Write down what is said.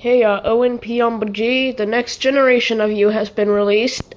Hey, uh, Owen P. on G, the next generation of you has been released.